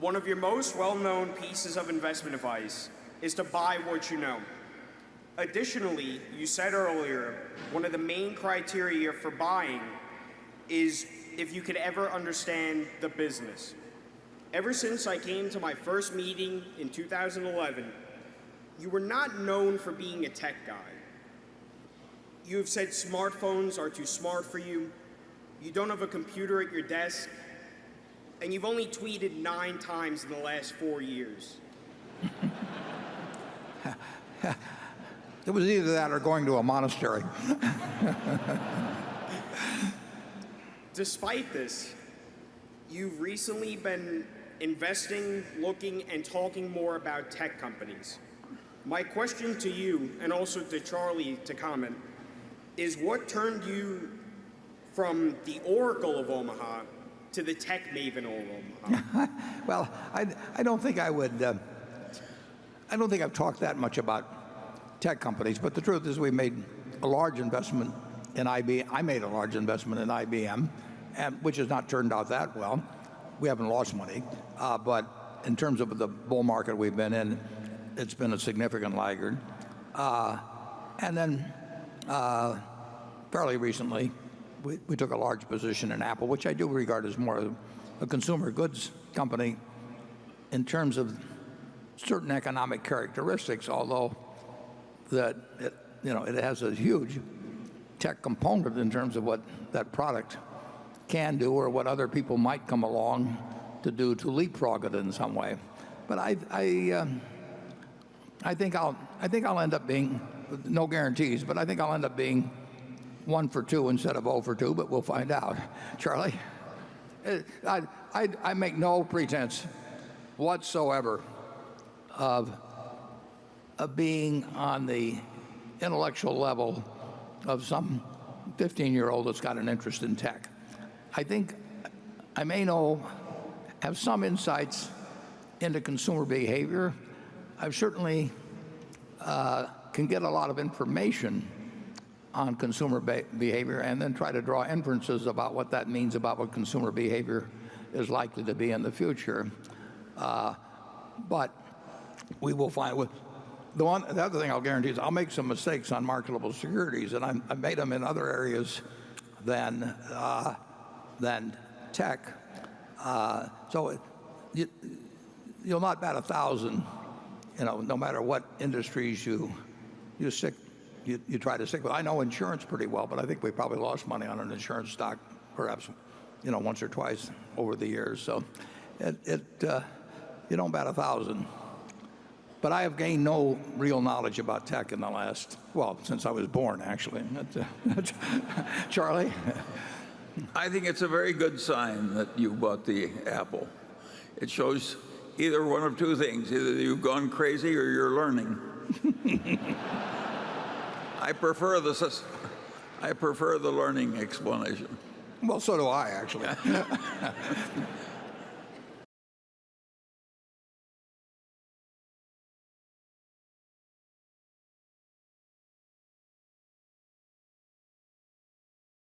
one of your most well-known pieces of investment advice is to buy what you know. Additionally, you said earlier, one of the main criteria for buying is if you could ever understand the business. Ever since I came to my first meeting in 2011, you were not known for being a tech guy. You have said smartphones are too smart for you, you don't have a computer at your desk, and you've only tweeted nine times in the last four years. It was either that or going to a monastery. Despite this, you've recently been investing, looking, and talking more about tech companies. My question to you, and also to Charlie to comment, is what turned you from the Oracle of Omaha to the tech maven of Well, I, I don't think I would, uh, I don't think I've talked that much about tech companies, but the truth is we made a large investment in IBM. I made a large investment in IBM, and, which has not turned out that well. We haven't lost money, uh, but in terms of the bull market we've been in, it's been a significant laggard. Uh, and then uh, fairly recently, we, we took a large position in Apple, which I do regard as more of a consumer goods company in terms of certain economic characteristics, although that it, you know, it has a huge tech component in terms of what that product can do or what other people might come along to do to leapfrog it in some way. But I, I, um, I think I'll, I think I'll end up being, no guarantees, but I think I'll end up being one for two instead of 0 for two, but we'll find out. Charlie? Uh, I, I, I make no pretense whatsoever of, of being on the intellectual level of some 15-year-old that's got an interest in tech. I think I may know, have some insights into consumer behavior. I certainly uh, can get a lot of information on consumer be behavior and then try to draw inferences about what that means about what consumer behavior is likely to be in the future. Uh, but we will find with the one the other thing I'll guarantee is I'll make some mistakes on marketable securities and I'm, I've made them in other areas than uh, than tech. Uh, so you, you'll not bat a thousand, you know, no matter what industries you you stick you, try to stick with. I know insurance pretty well, but I think we probably lost money on an insurance stock, perhaps, you know, once or twice over the years. So it, it uh, you don't bat a thousand. But I have gained no real knowledge about tech in the last, well, since I was born, actually. Charlie? I think it's a very good sign that you bought the Apple. It shows either one of two things. Either you've gone crazy or you're learning. I prefer the, I prefer the learning explanation. Well, so do I, actually.